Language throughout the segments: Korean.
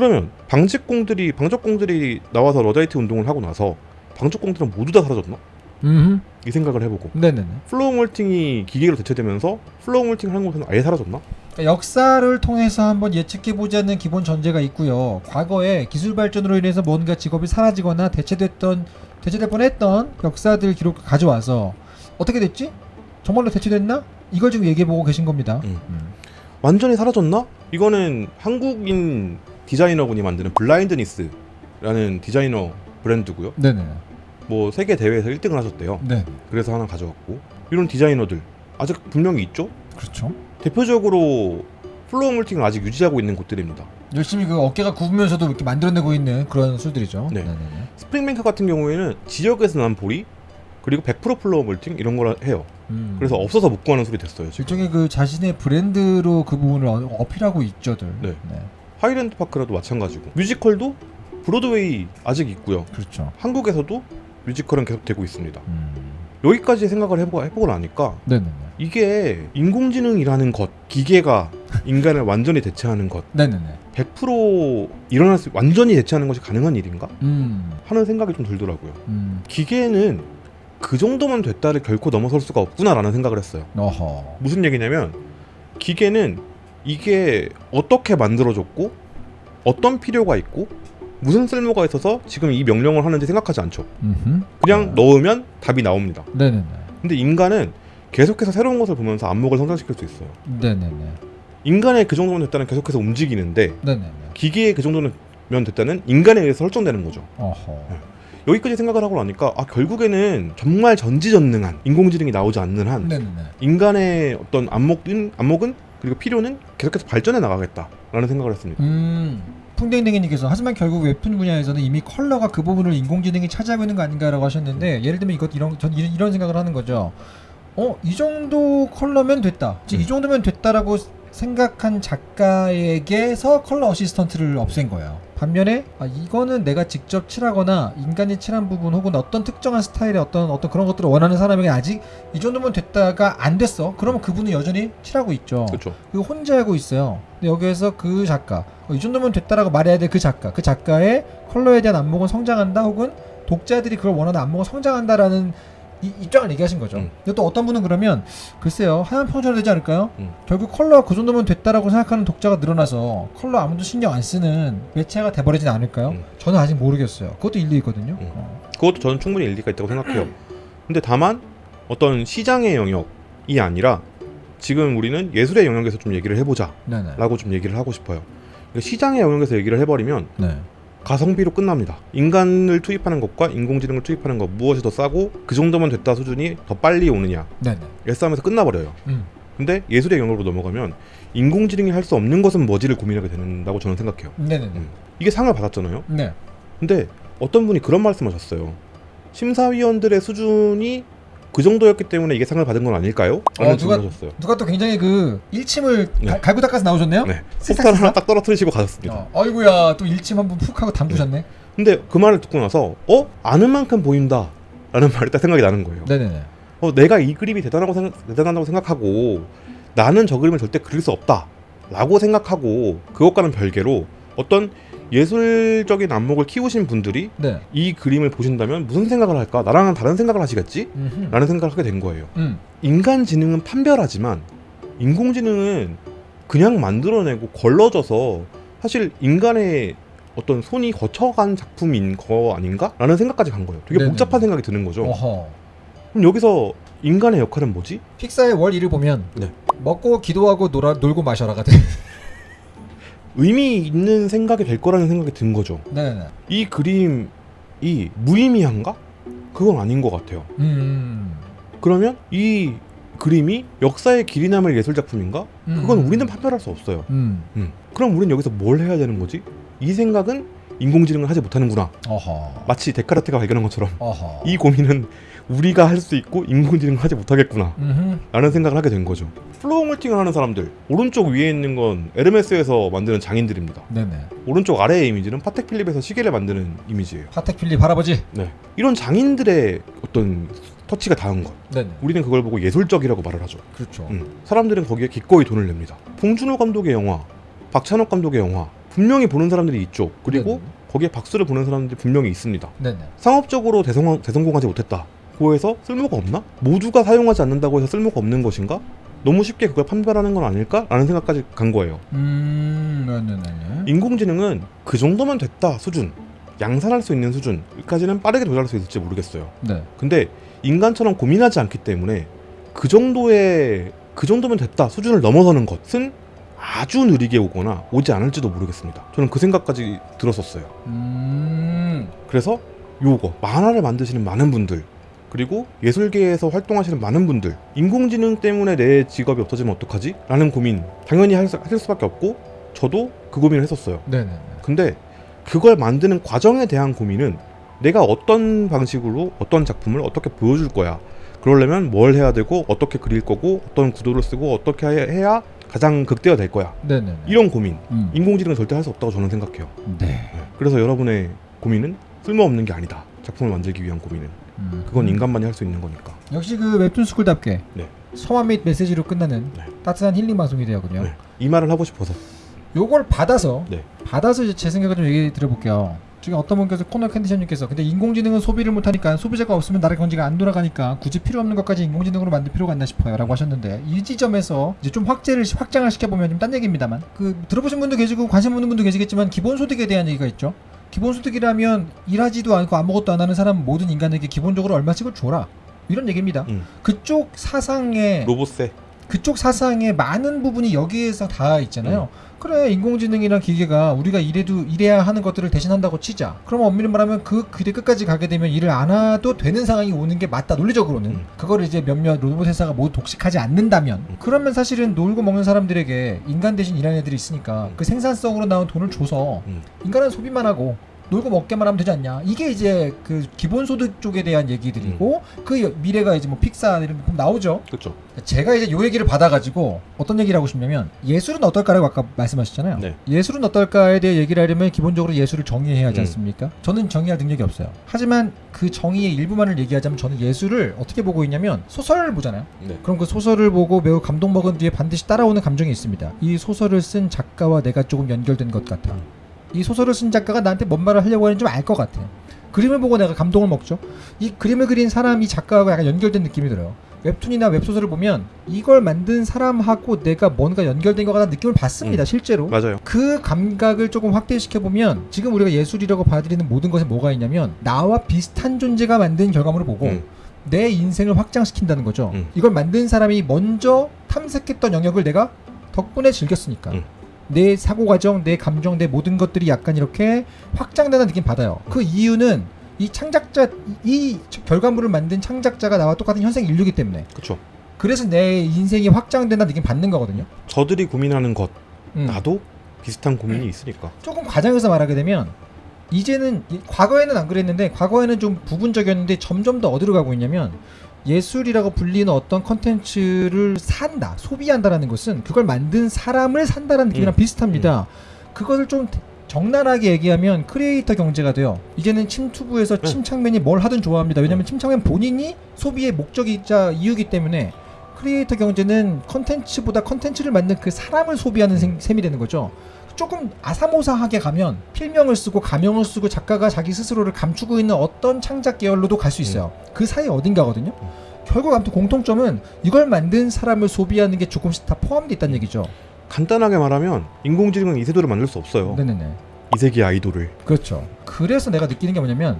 그러면 방직공들이 방적공들이 나와서 러다이트 운동을 하고 나서 방적공들은 모두 다 사라졌나? 음. 이 생각을 해보고 네네네. floor malting이 기계로 대체되면서 floor malting을 하는 곳은 아예 사라졌나? 역사를 통해서 한번 예측해 보지 않는 기본 전제가 있고요. 과거에 기술 발전으로 인해서 뭔가 직업이 사라지거나 대체됐던 대체될 뻔했던 역사들 기록을 가져와서 어떻게 됐지? 정말로 대체됐나? 이걸 지금 얘기해 보고 계신 겁니다. 음. 음. 완전히 사라졌나? 이거는 한국인 디자이너분이 만드는 블라인드니스라는 디자이너 브랜드고요. 네네. 뭐 세계 대회에서 1등을 하셨대요. 네. 그래서 하나 가져갔고 이런 디자이너들 아직 분명히 있죠. 그렇죠. 대표적으로 floor malting을 아직 유지하고 있는 곳들입니다. 열심히 그 어깨가 굽으면서도 이렇게 만들어내고 있는 그런 술들이죠. 네. 네네네. 스프링뱅크 같은 경우에는 지역에서 난 보리 그리고 100% floor malting 이런 걸 해요. 음. 그래서 없어서 못 구하는 술이 됐어요. 지금. 일종의 그 자신의 브랜드로 그 부분을 어- 어필하고 있죠들. 네. 하이랜드 파크라도 마찬가지고 뮤지컬도 브로드웨이 아직 있고요. 그렇죠. 한국에서도 뮤지컬은 계속 되고 있습니다. 음. 여기까지 생각을 해보고, 해보고 나니까 네네네. 이게 인공지능이라는 것, 기계가 인간을 완전히 대체하는 것, 네네네. 100% 일어날 수 완전히 대체하는 것이 가능한 일인가 음. 하는 생각이 좀 들더라고요. 음. 기계는 그 정도만 됐다를 결코 넘어설 수가 없구나라는 생각을 했어요. 어허. 무슨 얘기냐면 기계는 이게 어떻게 만들어졌고 어떤 필요가 있고 무슨 쓸모가 있어서 지금 이 명령을 하는지 생각하지 않죠. 음흠. 그냥 넣으면 답이 나옵니다. 네네네. 근데 인간은 계속해서 새로운 것을 보면서 안목을 성장시킬 수 있어요. 네네네. 인간의 그 정도면 됐다는 계속해서 움직이는데 네네네. 기계의 그 정도면 됐다는 인간에 의해서 설정되는 거죠. 어허. 여기까지 생각을 하고 나니까 아 결국에는 정말 전지전능한 인공지능이 나오지 않는 한 네네네. 인간의 어떤 안목은 안목은 그리고 필요는 계속해서 발전해 나가겠다라는 생각을 했습니다. 음. 풍뎅댕이님께서 하지만 결국 웹툰 분야에서는 이미 컬러가 그 부분을 인공지능이 차지하고 있는 거 아닌가라고 하셨는데 예를 들면 이것 이런 전 이런, 이런 생각을 하는 거죠. 어 이 정도 컬러면 됐다. 즉이 음. 정도면 됐다라고 생각한 작가에게서 컬러 어시스턴트를 없앤 거예요. 반면에 아, 이거는 내가 직접 칠하거나 인간이 칠한 부분 혹은 어떤 특정한 스타일의 어떤 어떤 그런 것들을 원하는 사람에게 아직 이 정도면 됐다가 안 됐어. 그러면 그분은 여전히 칠하고 있죠. 그렇죠. 이거 혼자 하고 있어요. 근데 여기에서 그 작가, 어, 이 정도면 됐다라고 말해야 될그 작가, 그 작가의 컬러에 대한 안목은 성장한다, 혹은 독자들이 그걸 원하는 안목은 성장한다라는 이, 입장을 얘기하신 거죠. 음. 근데 또 어떤 분은 그러면 글쎄요, 하얀 평전이 되지 않을까요? 음. 결국 컬러가 그 정도면 됐다라고 생각하는 독자가 늘어나서 컬러 아무도 신경 안 쓰는 매체가 돼버리진 않을까요? 음. 저는 아직 모르겠어요. 그것도 일리 있거든요. 음. 어. 그것도 저는 충분히 일리가 있다고 생각해요. 근데 다만 어떤 시장의 영역이 아니라 지금 우리는 예술의 영역에서 좀 얘기를 해보자라고. 좀 얘기를 하고 싶어요. 그러니까 시장의 영역에서 얘기를 해버리면 네. 가성비로 끝납니다. 인간을 투입하는 것과 인공지능을 투입하는 것 무엇이 더 싸고 그 정도면 됐다 수준이 더 빨리 오느냐 네네. 이 싸움에서 끝나버려요. 음. 근데 예술의 영역으로 넘어가면 인공지능이 할 수 없는 것은 뭐지를 고민하게 된다고 저는 생각해요. 네네네. 음. 이게 상을 받았잖아요. 네. 근데 어떤 분이 그런 말씀하셨어요. 심사위원들의 수준이 그 정도였기 때문에 이게 상을 받은 건 아닐까요? 어, 누가- 질문하셨어요. 누가 또 굉장히 그 일침을 네. 가- 갈고 닦아서 나오셨네요? 네. 폭탄 하나? 딱 떨어뜨리시고 가셨습니다. 어, 아이고야 또 일침 한번 푹 하고 담그셨네. 근데 그 말을 듣고 나서 어 아는 만큼 보인다. 라는 말이 딱 생각이 나는 거예요. 네네네. 어, 내가 이 그림이 대단하고 생각, 대단하다고 생각하고 나는 저 그림을 절대 그릴 수 없다. 라고 생각하고 그것과는 별개로 어떤 예술적인 안목을 키우신 분들이 네. 이 그림을 보신다면 무슨 생각을 할까? 나랑은 다른 생각을 하시겠지? 음흠. 라는 생각을 하게 된 거예요. 음. 인간 지능은 판별하지만 인공지능은 그냥 만들어내고 걸러져서 사실 인간의 어떤 손이 거쳐간 작품인 거 아닌가? 라는 생각까지 간 거예요. 되게 네네. 복잡한 생각이 드는 거죠. 어허. 그럼 여기서 인간의 역할은 뭐지? 픽사의 월 1을 보면 네. 먹고 기도하고 놀아 놀고 마셔라가 돼. 의미 있는 생각이 될 거라는 생각이 든 거죠. 네네네. 이 그림이 무의미한가? 그건 아닌 것 같아요. 음. 그러면 이 그림이 역사의 길이 남을 예술 작품인가? 그건 음. 우리는 판별할 수 없어요. 음. 음. 그럼 우리는 여기서 뭘 해야 되는 거지? 이 생각은 인공지능은 하지 못하는구나. 어허. 마치 데카르트가 발견한 것처럼 어허. 이 고민은 우리가 할 수 있고 인공지능은 하지 못하겠구나. 음흠. 라는 생각을 하게 된 거죠. floor malting을 하는 사람들 오른쪽 위에 있는 건 에르메스에서 만드는 장인들입니다. 네네. 오른쪽 아래의 이미지는 파텍 필립에서 시계를 만드는 이미지예요. 파텍 필립 할아버지. 네. 이런 장인들의 어떤 터치가 닿은 것. 네네. 우리는 그걸 보고 예술적이라고 말을 하죠. 그렇죠. 음. 사람들은 거기에 기꺼이 돈을 냅니다. 봉준호 감독의 영화, 박찬욱 감독의 영화 분명히 보는 사람들이 있죠. 그리고 네네. 거기에 박수를 보는 사람들이 분명히 있습니다. 네네. 상업적으로 대성, 대성공하지 못했다. 고 해서 쓸모가 없나? 모두가 사용하지 않는다고 해서 쓸모가 없는 것인가? 너무 쉽게 그걸 판별하는 건 아닐까? 라는 생각까지 간 거예요. 음, 네네네. 인공지능은 그 정도면 됐다 수준, 양산할 수 있는 수준까지는 빠르게 도달할 수 있을지 모르겠어요. 네. 근데 인간처럼 고민하지 않기 때문에 그 정도의 그 정도면 됐다 수준을 넘어서는 것은 아주 느리게 오거나 오지 않을지도 모르겠습니다. 저는 그 생각까지 들었었어요. 음, 그래서 요거 만화를 만드시는 많은 분들 그리고 예술계에서 활동하시는 많은 분들 인공지능 때문에 내 직업이 없어지면 어떡하지? 라는 고민 당연히 할 수- 하실 수밖에 없고 저도 그 고민을 했었어요. 네네네. 근데 그걸 만드는 과정에 대한 고민은 내가 어떤 방식으로 어떤 작품을 어떻게 보여줄 거야. 그러려면 뭘 해야 되고 어떻게 그릴 거고 어떤 구도를 쓰고 어떻게 해- 해야 가장 극대화 될 거야. 네네네. 이런 고민 음. 인공지능은 절대 할 수 없다고 저는 생각해요. 네. 네. 그래서 여러분의 고민은 쓸모없는 게 아니다. 작품을 만들기 위한 고민은 음. 그건 인간만이 할 수 있는 거니까. 역시 그 웹툰 스쿨답게 네. 소화 및 메시지로 끝나는 네. 따뜻한 힐링 방송이 되었군요. 네. 이 말을 하고 싶어서. 요걸 받아서 네. 받아서 제 생각을 좀 얘기 드려볼게요. 지금 어떤 분께서 코너 컨디션님께서 근데 인공지능은 소비를 못하니까 소비자가 없으면 나라 경제가 안 돌아가니까 굳이 필요 없는 것까지 인공지능으로 만들 필요가 있나 싶어요라고 하셨는데 이 지점에서 이제 좀 확제를 확장을 시켜보면 좀 딴 얘기입니다만 그 들어보신 분도 계시고 관심 없는 분도 계시겠지만 기본소득에 대한 얘기가 있죠. 기본소득이라면 일하지도 않고 아무것도 안 하는 사람 모든 인간에게 기본적으로 얼마씩을 줘라 이런 얘기입니다. 음. 그쪽 사상에 로봇세. 그쪽 사상의 많은 부분이 여기에서 다 있잖아요. 그래 인공지능이나 기계가 우리가 일해도 일해야 하는 것들을 대신한다고 치자. 그러면 엄밀히 말하면 그 길의 끝까지 가게 되면 일을 안 해도 되는 상황이 오는 게 맞다. 논리적으로는 음. 그거를 이제 몇몇 로봇 회사가 모두 독식하지 않는다면 음. 그러면 사실은 놀고 먹는 사람들에게 인간 대신 일하는 애들이 있으니까 음. 그 생산성으로 나온 돈을 줘서 음. 인간은 소비만 하고 놀고 먹게만 하면 되지 않냐. 이게 이제 그 기본소득 쪽에 대한 얘기들이고 음. 그 여- 미래가 이제 뭐 픽사 이런 거 보면 나오죠. 그렇죠. 제가 이제 요 얘기를 받아가지고 어떤 얘기를 하고 싶냐면 예술은 어떨까라고 아까 말씀하셨잖아요. 네. 예술은 어떨까에 대해 얘기를 하려면 기본적으로 예술을 정의해야 하지 음. 않습니까? 저는 정의할 능력이 없어요. 하지만 그 정의의 일부만을 얘기하자면 저는 예술을 어떻게 보고 있냐면 소설을 보잖아요. 네. 그럼 그 소설을 보고 매우 감동 먹은 뒤에 반드시 따라오는 감정이 있습니다. 이 소설을 쓴 작가와 내가 조금 연결된 것 같아. 이 소설을 쓴 작가가 나한테 뭔 말을 하려고 하는지 좀 알 것 같아. 그림을 보고 내가 감동을 먹죠. 이 그림을 그린 사람이 작가하고 약간 연결된 느낌이 들어요. 웹툰이나 웹소설을 보면 이걸 만든 사람하고 내가 뭔가 연결된 것 같다는 느낌을 받습니다. 음. 실제로. 맞아요. 그 감각을 조금 확대시켜 보면 지금 우리가 예술이라고 받아들이는 모든 것에 뭐가 있냐면 나와 비슷한 존재가 만든 결과물을 보고 음. 내 인생을 확장시킨다는 거죠. 음. 이걸 만든 사람이 먼저 탐색했던 영역을 내가 덕분에 즐겼으니까. 음. 내 사고 과정, 내 감정, 내 모든 것들이 약간 이렇게 확장되는 느낌 받아요. 그 이유는 이 창작자 이 결과물을 만든 창작자가 나와 똑같은 현생 인류기 때문에 그렇죠. 그래서 내 인생이 확장된다는 느낌 받는 거거든요. 저들이 고민하는 것 음. 나도 비슷한 고민이 있으니까. 조금 과장해서 말하게 되면 이제는 이- 과거에는 안 그랬는데 과거에는 좀 부분적이었는데 점점 더 어디로 가고 있냐면 예술이라고 불리는 어떤 컨텐츠를 산다 소비한다라는 것은 그걸 만든 사람을 산다라는 느낌이랑 음. 비슷합니다 그것을 좀 적나라하게 얘기하면 크리에이터 경제가 돼요 이제는 침투부에서 네. 침착맨이 뭘 하든 좋아합니다 왜냐면 네. 침착맨 본인이 소비의 목적이자 이유기 때문에 크리에이터 경제는 컨텐츠보다 컨텐츠를 만든 그 사람을 소비하는 셈- 셈이 되는 거죠 조금 아사모사하게 가면 필명을 쓰고 가명을 쓰고 작가가 자기 스스로를 감추고 있는 어떤 창작 계열로도 갈 수 있어요. 그 사이 어딘가거든요. 결국 아무튼 공통점은 이걸 만든 사람을 소비하는 게 조금씩 다 포함되어 있다는 얘기죠. 간단하게 말하면 인공지능은 이세돌을 만들 수 없어요. 네네네. 이세계 아이돌을. 그렇죠. 그래서 내가 느끼는 게 뭐냐면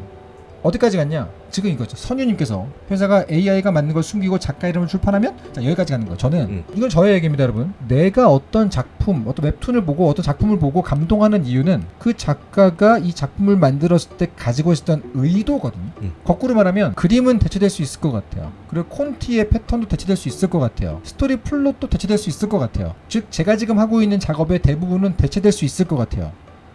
어디까지 갔냐? 지금 이거죠. 선유님께서 회사가 AI가 만든 걸 숨기고 작가 이름을 출판하면 자 여기까지 가는 거예요. 저는 음. 이건 저의 얘기입니다, 여러분. 내가 어떤 작품, 어떤 웹툰을 보고 어떤 작품을 보고 감동하는 이유는 그 작가가 이 작품을 만들었을 때 가지고 있었던 의도거든요. 음. 거꾸로 말하면 그림은 대체될 수 있을 것 같아요. 그리고 콘티의 패턴도 대체될 수 있을 것 같아요. 스토리 플롯도 대체될 수 있을 것 같아요. 즉 제가 지금 하고 있는 작업의 대부분은 대체될 수 있을 것 같아요.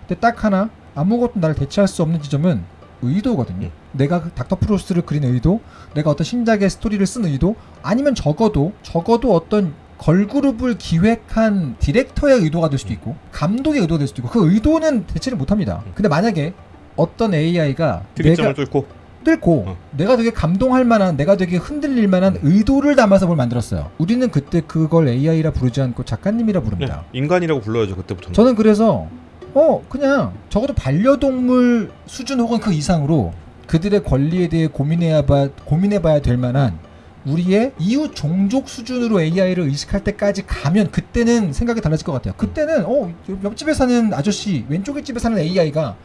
근데 딱 하나 아무것도 나를 대체할 수 없는 지점은 의도거든요. 음. 내가 그 닥터 프로스트를 그린 의도, 내가 어떤 신작의 스토리를 쓴 의도, 아니면 적어도 적어도 어떤 걸그룹을 기획한 디렉터의 의도가 될 수도 있고 감독의 의도가 될 수도 있고 그 의도는 대체를 못합니다. 근데 만약에 어떤 AI가 내가 뚫고 뚫고 어. 내가 되게 감동할 만한 내가 되게 흔들릴 만한 의도를 담아서 뭘 만들었어요. 우리는 그때 그걸 AI라 부르지 않고 작가님이라 네, 부릅니다. 인간이라고 불러야죠 그때부터는. 저는 그래서 어 그냥 적어도 반려동물 수준 혹은 그 이상으로 그들의 권리에 대해 고민해봐 고민해봐야 될 만한 우리의 이웃 종족 수준으로 AI를 의식할 때까지 가면 그때는 생각이 달라질 것 같아요. 그때는 어 옆집에 사는 아저씨 왼쪽에 집에 사는 AI가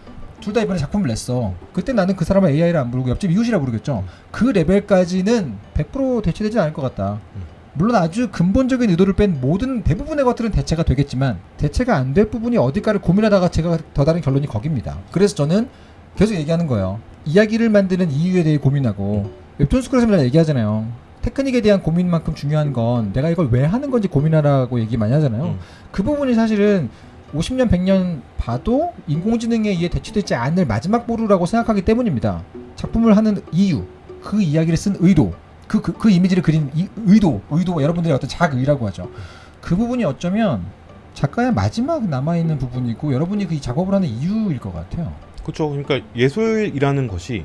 둘 다 이번에 작품을 냈어. 그때 나는 그 사람을 AI를 안 부르고 옆집 이웃이라 부르겠죠. 그 레벨까지는 100% 대체되지 않을 것 같다. 물론 아주 근본적인 의도를 뺀 모든 대부분의 것들은 대체가 되겠지만 대체가 안 될 부분이 어딜까를 고민하다가 제가 더 다른 결론이 거깁니다. 그래서 저는 계속 얘기하는 거예요. 이야기를 만드는 이유에 대해 고민하고 웹툰 스쿨에서 맨날 얘기하잖아요. 테크닉에 대한 고민만큼 중요한 건 내가 이걸 왜 하는 건지 고민하라고 얘기 많이 하잖아요. 음. 그 부분이 사실은 50년, 100년 봐도 인공지능에 의해 대체되지 않을 마지막 보루라고 생각하기 때문입니다. 작품을 하는 이유, 그 이야기를 쓴 의도, 그, 그, 그 이미지를 그린 이, 의도, 의도, 여러분들의 어떤 자의라고 하죠. 그 부분이 어쩌면 작가의 마지막 남아있는 부분이고 여러분이 그 작업을 하는 이유일 것 같아요. 그렇죠. 그러니까 예술이라는 것이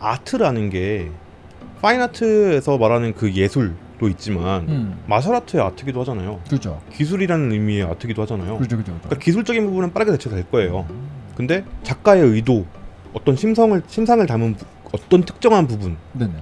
아트라는 게 파인아트에서 말하는 그 예술도 있지만 음, 마셜아트의 아트기도 하잖아요. 그죠. 기술이라는 의미의 아트기도 하잖아요. 그죠, 그죠. 그죠. 그러니까 기술적인 부분은 빠르게 대체될 거예요. 근데 작가의 의도, 어떤 심성을 심상을 담은 부- 어떤 특정한 부분은 네네네.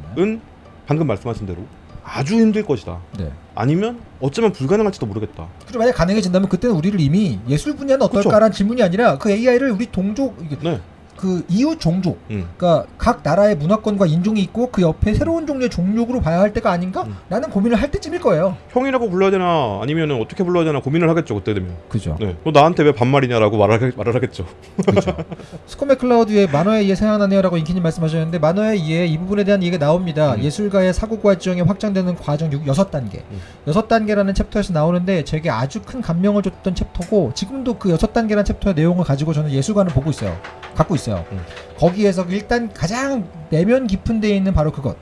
방금 말씀하신 대로 아주 힘들 것이다. 네. 아니면 어쩌면 불가능할지도 모르겠다. 그리고 만약 가능해진다면 그때는 우리를 이미 예술 분야는 어떨까라는 질문이 아니라 그 AI를 우리 동족 네. 그 이웃 종족 음. 그러니까 각 나라의 문화권과 인종이 있고 그 옆에 새로운 종류의 종족으로 봐야 할 때가 아닌가? 음. 라는 고민을 할 때쯤일 거예요. 형이라고 불러야 되나 아니면은 어떻게 불러야 되나 고민을 하겠죠 그때 되면. 그죠. 네. 너 나한테 왜 반말이냐라고 말을 말을 하겠죠. 그죠. 스콧 맥클라우드의 만화의 이해 생각나네요라고 인키님 말씀하셨는데 만화의 이해 이 부분에 대한 얘기가 나옵니다. 음. 예술가의 사고 과정이 확장되는 과정 6, 6단계. 음. 6단계라는 챕터에서 나오는데 제게 아주 큰 감명을 줬던 챕터고 지금도 그 6단계라는 챕터의 내용을 가지고 저는 예술관을 보고 있어요. 갖고 있어요. 음. 거기에서 일단 가장 내면 깊은 데에 있는 바로 그것.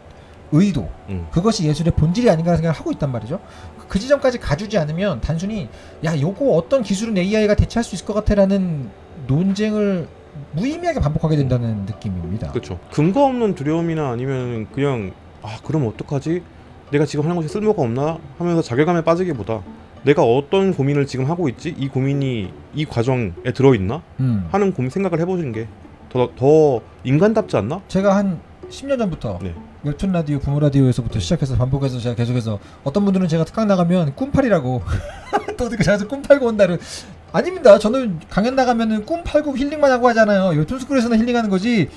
의도. 음. 그것이 예술의 본질이 아닌가 생각을 하고 있단 말이죠. 그 지점까지 가주지 않으면 단순히 야 요거 어떤 기술은 AI가 대체할 수 있을 것 같아라는 논쟁을 무의미하게 반복하게 된다는 느낌입니다. 그렇죠. 근거 없는 두려움이나 아니면 그냥 아 그럼 어떡하지? 내가 지금 하는 것이 쓸모가 없나 하면서 자괴감에 빠지기보다 내가 어떤 고민을 지금 하고 있지? 이 고민이 이 과정에 들어 있나? 음. 하는 고민 생각을 해보시는 게 더 더 인간답지 않나? 제가 한 10년 전부터 네. 웹툰 라디오, 부모 라디오에서부터 시작해서 반복해서 제가 계속해서 어떤 분들은 제가 특강 나가면 꿈팔이라고 또 어떻게 제가 꿈 팔고 온다를 아닙니다. 저는 강연 나가면은 꿈 팔고 힐링만 하고 하잖아요. 웹툰 스쿨에서는 힐링하는 거지.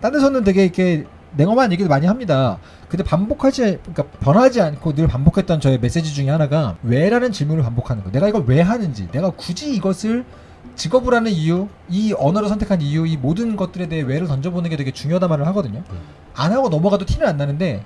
딴 데서는 되게 이렇게 냉엄한 얘기도 많이 합니다. 근데 반복하지 그러니까 변하지 않고 늘 반복했던 저의 메시지 중에 하나가 왜라는 질문을 반복하는 거. 내가 이걸 왜 하는지, 내가 굳이 이것을 직업을 하는 이유, 이 언어를 선택한 이유, 이 모든 것들에 대해 왜를 던져보는 게 되게 중요하다 말을 하거든요. 음. 안 하고 넘어가도 티는 안 나는데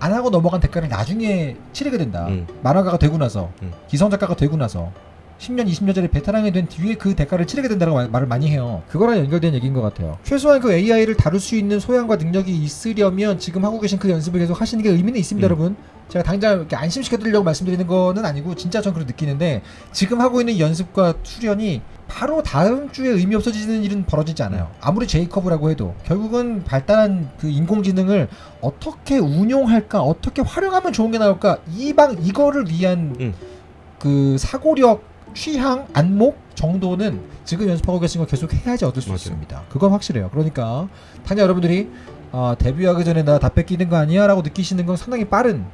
안 하고 넘어간 대가를 나중에 치르게 된다. 음. 만화가가 되고 나서 음. 기성 작가가 되고 나서 10년, 20년 전에 베테랑이 된 뒤에 그 대가를 치르게 된다고 말- 말을 많이 해요. 그거랑 연결된 얘기인 것 같아요. 최소한 그 AI를 다룰 수 있는 소양과 능력이 있으려면 지금 하고 계신 그 연습을 계속 하시는 게 의미는 있습니다, 음. 여러분. 제가 당장 이렇게 안심시켜드리려고 말씀드리는 거는 아니고 진짜 전 그렇게 느끼는데 지금 하고 있는 연습과 수련이 바로 다음 주에 의미 없어지는 일은 벌어지지 않아요. 아무리 제이커브라고 해도 결국은 발달한 그 인공지능을 어떻게 운용할까, 어떻게 활용하면 좋은 게 나올까 이방 이거를 위한 음. 그 사고력, 취향, 안목 정도는 지금 연습하고 계신 거 계속 해야지 얻을 수 맞아요. 있습니다. 그건 확실해요. 그러니까 당장 여러분들이 아, 데뷔하기 전에 나 다 뺏기는 거 아니야 라고 느끼시는 건 상당히 빠른.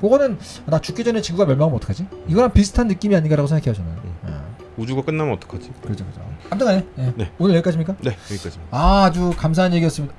그거는 나 죽기 전에 지구가 멸망하면 어떡하지? 이거랑 비슷한 느낌이 아닌가라고 생각해요 저는. 음. 아, 우주가 끝나면 어떡하지? 그렇죠. 아무튼 간에 예. 네. 오늘 여기까지입니까? 네 여기까지입니다. 아, 아주 감사한 얘기였습니다.